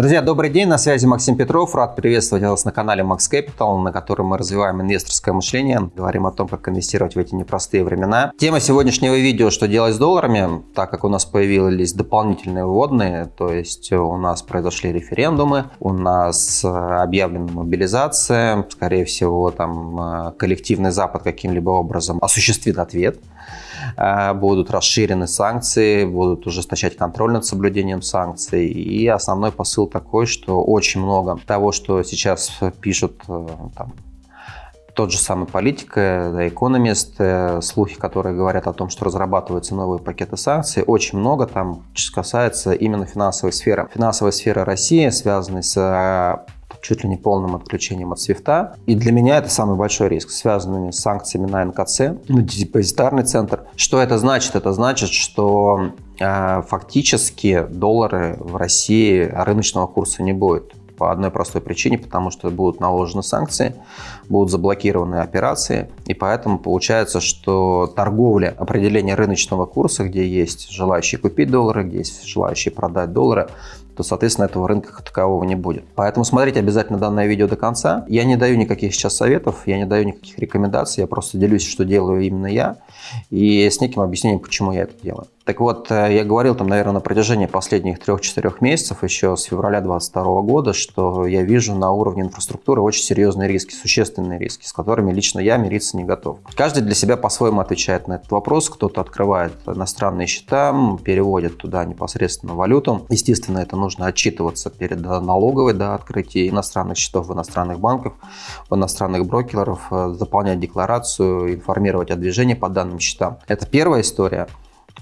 Друзья, добрый день, на связи Максим Петров. Рад приветствовать вас на канале Max Capital, на котором мы развиваем инвесторское мышление, говорим о том, как инвестировать в эти непростые времена. Тема сегодняшнего видео, что делать с долларами, так как у нас появились дополнительные вводные, то есть у нас произошли референдумы, у нас объявлена мобилизация, скорее всего, там коллективный Запад каким-либо образом осуществит ответ Э, будут расширены санкции, будут ужесточать контроль над соблюдением санкций. И основной посыл такой, что очень много того, что сейчас пишут э, там, тот же самый политик, да, экономист, э, слухи, которые говорят о том, что разрабатываются новые пакеты санкций, очень много там касается именно финансовой сферы. Финансовая сфера России, связанная с чуть ли не полным отключением от свифта. И для меня это самый большой риск, связанный с санкциями на НКЦ, на депозитарный центр. Что это значит? Это значит, что э, фактически доллары в России рыночного курса не будет по одной простой причине, потому что будут наложены санкции, будут заблокированы операции, и поэтому получается, что торговля, определение рыночного курса, где есть желающие купить доллары, где есть желающие продать доллары, то, соответственно, этого рынка как такового не будет. Поэтому смотрите обязательно данное видео до конца. Я не даю никаких сейчас советов, я не даю никаких рекомендаций, я просто делюсь, что делаю именно я, и с неким объяснением, почему я это делаю. Так вот, э, я говорил там, наверное, на протяжении последних трех-четырех месяцев, еще с февраля 2022 года, что я вижу на уровне инфраструктуры очень серьезные риски, существенные риски, с которыми лично я мириться не готов. Каждый для себя по-своему отвечает на этот вопрос. Кто-то открывает иностранные счета, переводит туда непосредственно валюту. Естественно, это нужно отчитываться перед налоговой до открытия иностранных счетов в иностранных банках, в иностранных брокеров, э, заполнять декларацию, информировать о движении по данным счетам. Это первая история.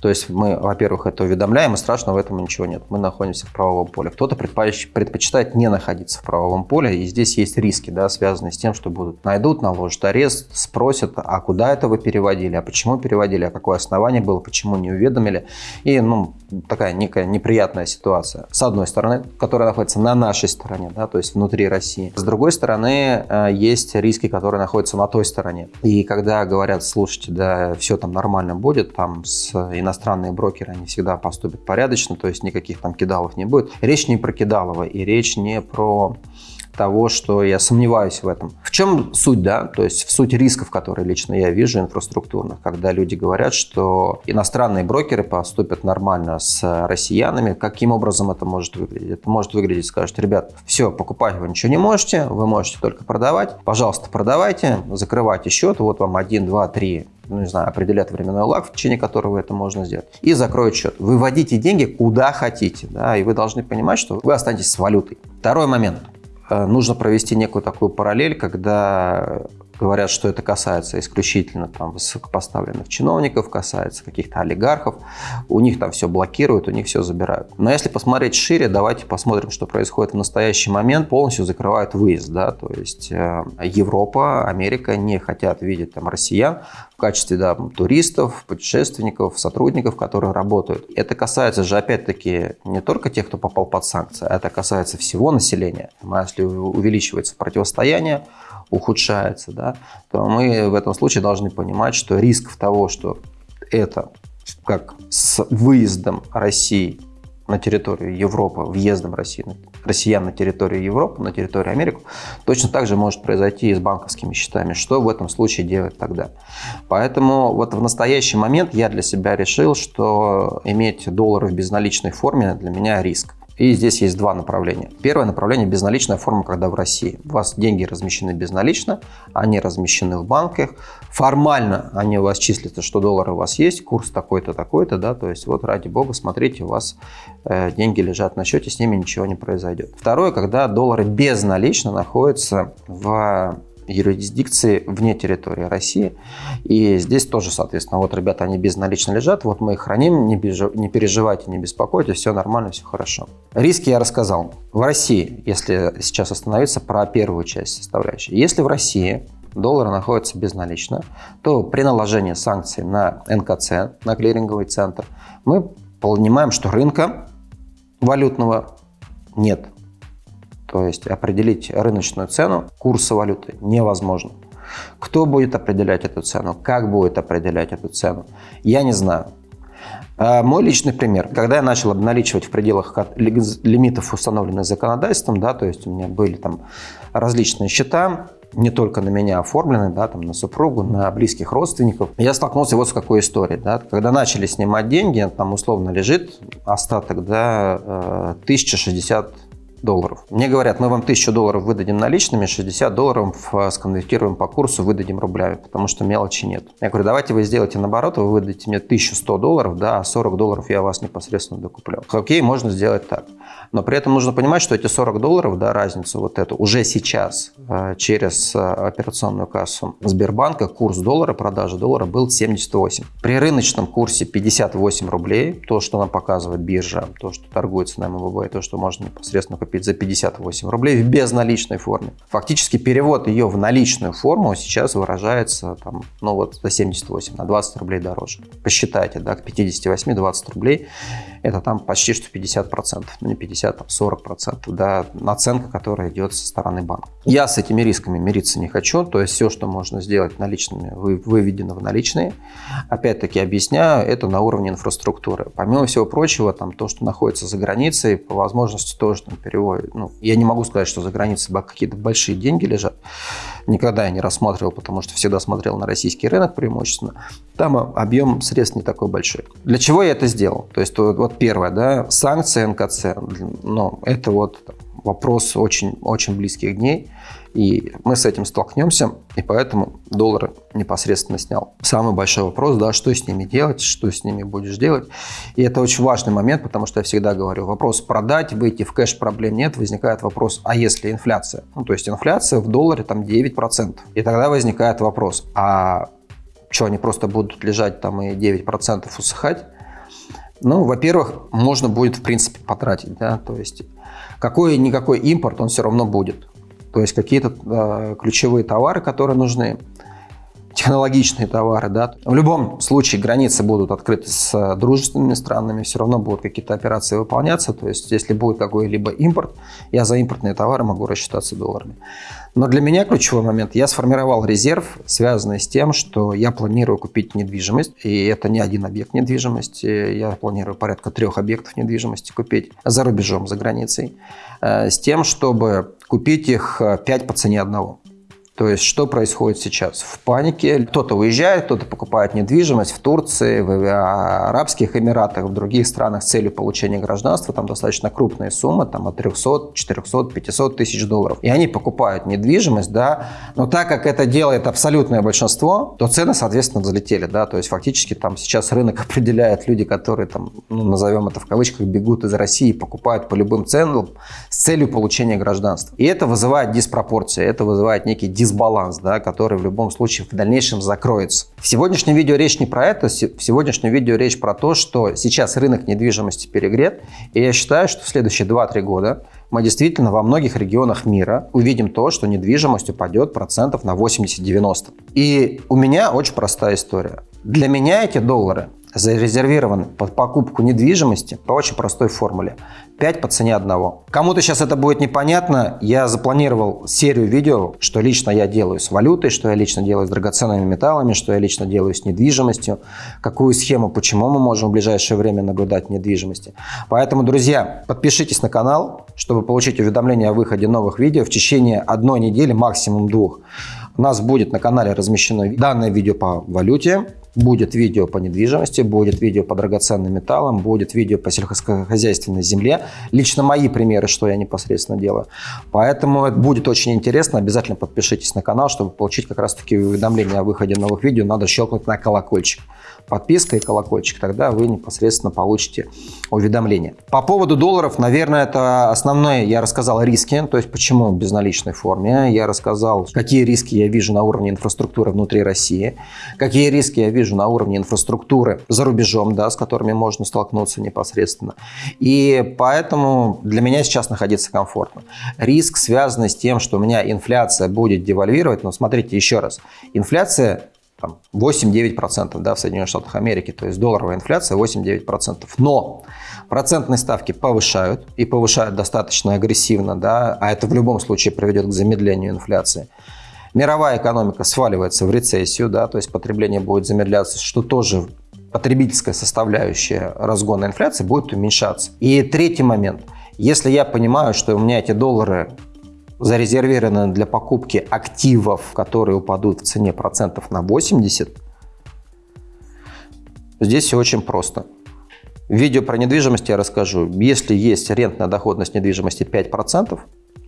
То есть мы, во-первых, это уведомляем, и страшного в этом ничего нет. Мы находимся в правовом поле. Кто-то предпочитает не находиться в правовом поле, и здесь есть риски, да, связанные с тем, что будут найдут, наложат арест, спросят, а куда это вы переводили, а почему переводили, а какое основание было, почему не уведомили. И, ну, такая некая неприятная ситуация. С одной стороны, которая находится на нашей стороне, да, то есть внутри России. С другой стороны, э, есть риски, которые находятся на той стороне. И когда говорят, слушайте, да, все там нормально будет, там с иностранные брокеры, они всегда поступят порядочно, то есть никаких там кидалов не будет. Речь не про кидалово и речь не про того, что я сомневаюсь в этом. В чем суть, да? То есть в суть рисков, которые лично я вижу инфраструктурных, когда люди говорят, что иностранные брокеры поступят нормально с россиянами. Каким образом это может выглядеть? Это может выглядеть, скажут, ребят, все, покупать вы ничего не можете, вы можете только продавать. Пожалуйста, продавайте, закрывайте счет, вот вам 1, 2, 3 ну, не знаю, определят временной лаг, в течение которого это можно сделать, и закроют счет. Выводите деньги куда хотите, да, и вы должны понимать, что вы останетесь с валютой. Второй момент. Э, нужно провести некую такую параллель, когда говорят, что это касается исключительно там, высокопоставленных чиновников, касается каких-то олигархов, у них там все блокируют, у них все забирают. Но если посмотреть шире, давайте посмотрим, что происходит в настоящий момент. Полностью закрывают выезд, да, то есть э, Европа, Америка не хотят видеть там россиян в качестве да, туристов, путешественников, сотрудников, которые работают. Это касается же опять-таки не только тех, кто попал под санкции, а это касается всего населения. Если увеличивается противостояние, ухудшается, да, то мы в этом случае должны понимать, что риск того, что это как с выездом России на территорию Европы, въездом России, россиян на территорию Европы, на территорию Америки, точно так же может произойти и с банковскими счетами. Что в этом случае делать тогда? Поэтому вот в настоящий момент я для себя решил, что иметь доллары в безналичной форме для меня риск. И здесь есть два направления. Первое направление – безналичная форма, когда в России. У вас деньги размещены безналично, они размещены в банках. Формально они у вас числятся, что доллары у вас есть, курс такой-то, такой-то, да, то есть вот ради бога, смотрите, у вас э, деньги лежат на счете, с ними ничего не произойдет. Второе, когда доллары безналично находятся в юрисдикции вне территории России. И здесь тоже, соответственно, вот ребята, они безналично лежат, вот мы их храним, не, бежи, не переживайте, не беспокойтесь, все нормально, все хорошо. Риски я рассказал. В России, если сейчас остановиться про первую часть составляющей, если в России доллар находится безналично, то при наложении санкций на НКЦ, на клиринговый центр, мы понимаем, что рынка валютного нет. То есть определить рыночную цену курса валюты невозможно. Кто будет определять эту цену, как будет определять эту цену, я не знаю. А, мой личный пример. Когда я начал обналичивать в пределах лимитов, установленных законодательством, да, то есть у меня были там различные счета, не только на меня оформлены, да, там, на супругу, на близких родственников. Я столкнулся вот с какой историей. Да. Когда начали снимать деньги, там условно лежит остаток да, 1060 э, долларов. Мне говорят, мы вам 1000 долларов выдадим наличными, 60 долларов э, сконвертируем по курсу, выдадим рублями, потому что мелочи нет. Я говорю, давайте вы сделаете наоборот, вы выдадите мне 1100 долларов, да, а 40 долларов я вас непосредственно докуплю. Окей, можно сделать так. Но при этом нужно понимать, что эти 40 долларов, да, разницу вот эту, уже сейчас э, через э, операционную кассу Сбербанка курс доллара, продажи доллара был 78. При рыночном курсе 58 рублей, то, что нам показывает биржа, то, что торгуется на МВБ, то, что можно непосредственно купить за 58 рублей в безналичной форме. Фактически перевод ее в наличную форму сейчас выражается там, ну вот за 78, на 20 рублей дороже. Посчитайте, да, к 58 20 рублей это там почти что 50%, ну не 50, а 40%, да, наценка, которая идет со стороны банка. Я с этими рисками мириться не хочу, то есть все, что можно сделать наличными, выведено в наличные. Опять-таки объясняю, это на уровне инфраструктуры. Помимо всего прочего, там то, что находится за границей, по возможности тоже там переводит. Ну, я не могу сказать, что за границей какие-то большие деньги лежат. Никогда я не рассматривал, потому что всегда смотрел на российский рынок преимущественно. Там объем средств не такой большой. Для чего я это сделал? То есть вот первое, да, санкции НКЦ, ну, это вот вопрос очень, очень близких дней, и мы с этим столкнемся, и поэтому доллар непосредственно снял. Самый большой вопрос, да, что с ними делать, что с ними будешь делать, и это очень важный момент, потому что я всегда говорю, вопрос продать, выйти в кэш, проблем нет, возникает вопрос, а если инфляция? Ну, то есть инфляция в долларе там 9%, и тогда возникает вопрос, а что, они просто будут лежать там и 9% усыхать? Ну, во-первых, можно будет, в принципе, потратить, да, то есть какой-никакой импорт, он все равно будет. То есть какие-то э, ключевые товары, которые нужны, технологичные товары, да. В любом случае границы будут открыты с дружественными странами, все равно будут какие-то операции выполняться, то есть если будет какой-либо импорт, я за импортные товары могу рассчитаться долларами. Но для меня ключевой момент, я сформировал резерв, связанный с тем, что я планирую купить недвижимость, и это не один объект недвижимости, я планирую порядка трех объектов недвижимости купить за рубежом, за границей, э, с тем, чтобы купить их 5 э, по цене одного. То есть, что происходит сейчас? В панике кто-то уезжает, кто-то покупает недвижимость в Турции, в Арабских Эмиратах, в других странах с целью получения гражданства. Там достаточно крупные суммы, там от 300, 400, 500 тысяч долларов. И они покупают недвижимость, да, но так как это делает абсолютное большинство, то цены, соответственно, взлетели, да, то есть фактически там сейчас рынок определяет люди, которые там, ну, назовем это в кавычках, бегут из России, покупают по любым ценам с целью получения гражданства. И это вызывает диспропорции, это вызывает некий дисбаланс дисбаланс, да, который в любом случае в дальнейшем закроется. В сегодняшнем видео речь не про это, в сегодняшнем видео речь про то, что сейчас рынок недвижимости перегрет, и я считаю, что в следующие 2-3 года мы действительно во многих регионах мира увидим то, что недвижимость упадет процентов на 80-90. И у меня очень простая история. Для меня эти доллары зарезервированы под покупку недвижимости по очень простой формуле. 5 по цене одного. Кому-то сейчас это будет непонятно, я запланировал серию видео, что лично я делаю с валютой, что я лично делаю с драгоценными металлами, что я лично делаю с недвижимостью, какую схему, почему мы можем в ближайшее время наблюдать недвижимости. Поэтому, друзья, подпишитесь на канал, чтобы получить уведомления о выходе новых видео в течение одной недели, максимум двух. У нас будет на канале размещено данное видео по валюте, Будет видео по недвижимости, будет видео по драгоценным металлам, будет видео по сельскохозяйственной земле. Лично мои примеры, что я непосредственно делаю. Поэтому это будет очень интересно. Обязательно подпишитесь на канал, чтобы получить как раз таки уведомления о выходе новых видео. Надо щелкнуть на колокольчик подписка и колокольчик, тогда вы непосредственно получите уведомления. По поводу долларов, наверное, это основное, я рассказал риски, то есть почему в безналичной форме, я рассказал, какие риски я вижу на уровне инфраструктуры внутри России, какие риски я вижу на уровне инфраструктуры за рубежом, да, с которыми можно столкнуться непосредственно. И поэтому для меня сейчас находиться комфортно. Риск, связанный с тем, что у меня инфляция будет девальвировать, но смотрите еще раз, инфляция 8-9% да, в Соединенных Штатах Америки, то есть долларовая инфляция 8-9%. Но процентные ставки повышают и повышают достаточно агрессивно, да, а это в любом случае приведет к замедлению инфляции. Мировая экономика сваливается в рецессию, да, то есть потребление будет замедляться, что тоже потребительская составляющая разгона инфляции будет уменьшаться. И третий момент. Если я понимаю, что у меня эти доллары зарезервированы для покупки активов, которые упадут в цене процентов на 80, здесь все очень просто. В видео про недвижимость я расскажу. Если есть рентная доходность недвижимости 5%,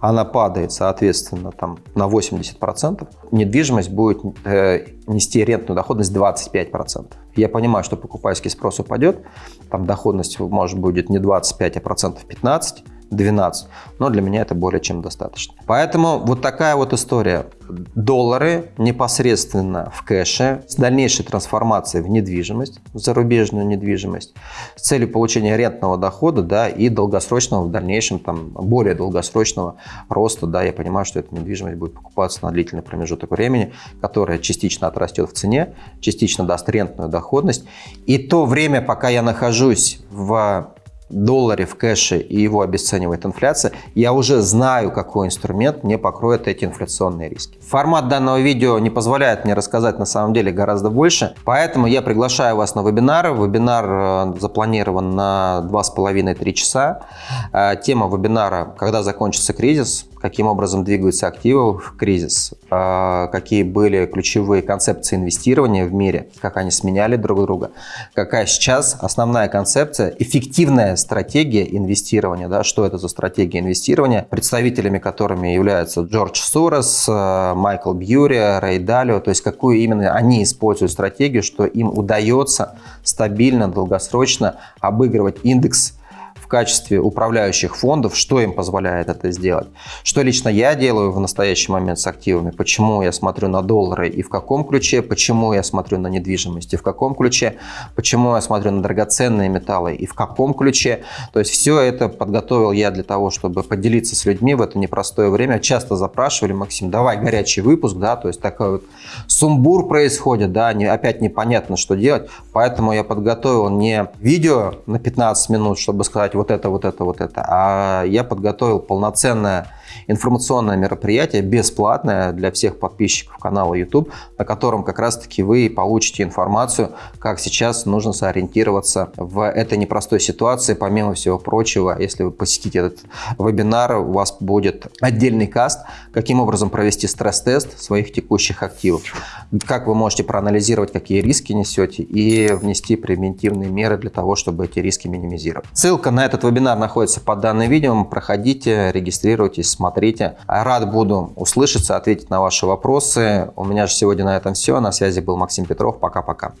она падает, соответственно, там, на 80%, недвижимость будет э, нести рентную доходность 25%. Я понимаю, что покупательский спрос упадет, там доходность может будет не 25, а процентов 15, 12. Но для меня это более чем достаточно. Поэтому вот такая вот история. Доллары непосредственно в кэше с дальнейшей трансформацией в недвижимость, в зарубежную недвижимость, с целью получения рентного дохода да, и долгосрочного в дальнейшем, там, более долгосрочного роста. Да, я понимаю, что эта недвижимость будет покупаться на длительный промежуток времени, которая частично отрастет в цене, частично даст рентную доходность. И то время, пока я нахожусь в долларе в кэше и его обесценивает инфляция, я уже знаю, какой инструмент мне покроет эти инфляционные риски. Формат данного видео не позволяет мне рассказать на самом деле гораздо больше, поэтому я приглашаю вас на вебинар. Вебинар э, запланирован на 2,5-3 часа. Э, тема вебинара «Когда закончится кризис?», каким образом двигаются активы в кризис, а, какие были ключевые концепции инвестирования в мире, как они сменяли друг друга, какая сейчас основная концепция, эффективная стратегия инвестирования, да, что это за стратегия инвестирования, представителями которыми являются Джордж Сорос, а, Майкл Бьюри, Рэй Далио, то есть какую именно они используют стратегию, что им удается стабильно, долгосрочно обыгрывать индекс в качестве управляющих фондов, что им позволяет это сделать. Что лично я делаю в настоящий момент с активами, почему я смотрю на доллары и в каком ключе, почему я смотрю на недвижимость и в каком ключе, почему я смотрю на драгоценные металлы и в каком ключе. То есть все это подготовил я для того, чтобы поделиться с людьми в это непростое время. Часто запрашивали, Максим, давай горячий выпуск, да, то есть такой вот сумбур происходит, да, не, опять непонятно, что делать. Поэтому я подготовил не видео на 15 минут, чтобы сказать, вот это, вот это, вот это. А я подготовил полноценное информационное мероприятие, бесплатное для всех подписчиков канала YouTube, на котором как раз-таки вы получите информацию, как сейчас нужно сориентироваться в этой непростой ситуации. Помимо всего прочего, если вы посетите этот вебинар, у вас будет отдельный каст, каким образом провести стресс-тест своих текущих активов, как вы можете проанализировать, какие риски несете и внести превентивные меры для того, чтобы эти риски минимизировать. Ссылка на этот вебинар находится под данным видео. Проходите, регистрируйтесь, смотрите. Рад буду услышаться, ответить на ваши вопросы. У меня же сегодня на этом все. На связи был Максим Петров. Пока-пока.